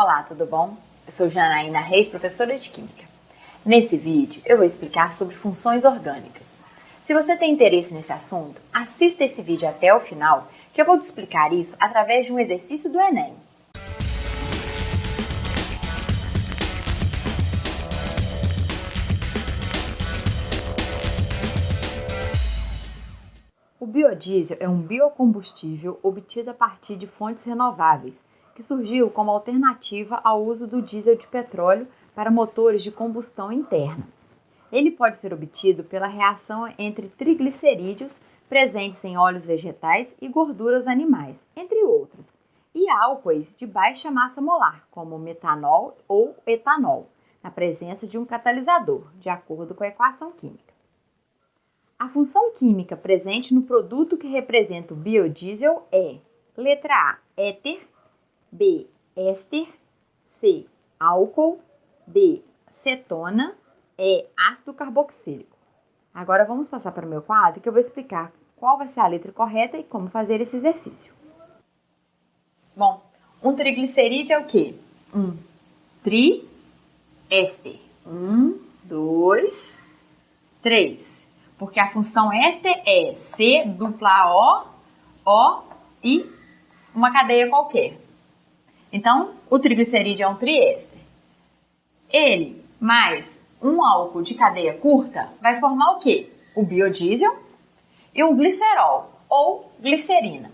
Olá, tudo bom? Eu sou Janaína Reis, professora de Química. Nesse vídeo eu vou explicar sobre funções orgânicas. Se você tem interesse nesse assunto, assista esse vídeo até o final, que eu vou te explicar isso através de um exercício do Enem. O biodiesel é um biocombustível obtido a partir de fontes renováveis, que surgiu como alternativa ao uso do diesel de petróleo para motores de combustão interna. Ele pode ser obtido pela reação entre triglicerídeos presentes em óleos vegetais e gorduras animais, entre outros, e álcoois de baixa massa molar, como metanol ou etanol, na presença de um catalisador, de acordo com a equação química. A função química presente no produto que representa o biodiesel é: letra A, éter, B, éster, C, álcool, D, cetona, E, ácido carboxílico. Agora vamos passar para o meu quadro que eu vou explicar qual vai ser a letra correta e como fazer esse exercício. Bom, um triglicerídeo é o quê? Um triéster. Um, dois, três porque a função éster é C dupla O, O e uma cadeia qualquer. Então, o triglicerídeo é um triéster. Ele mais um álcool de cadeia curta vai formar o quê? O biodiesel e um glicerol ou glicerina.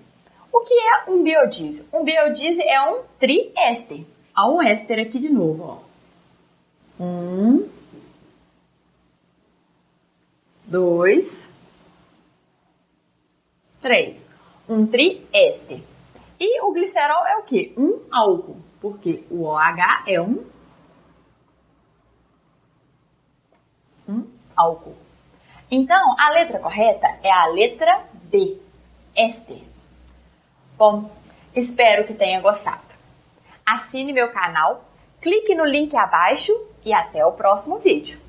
O que é um biodiesel? Um biodiesel é um triéster. Há um éster aqui de novo, ó. Um, dois, três. Um triéster. E o glicerol é o quê? Um álcool, porque o OH é um, um álcool. Então, a letra correta é a letra B, éster. Bom, espero que tenha gostado. Assine meu canal, clique no link abaixo e até o próximo vídeo.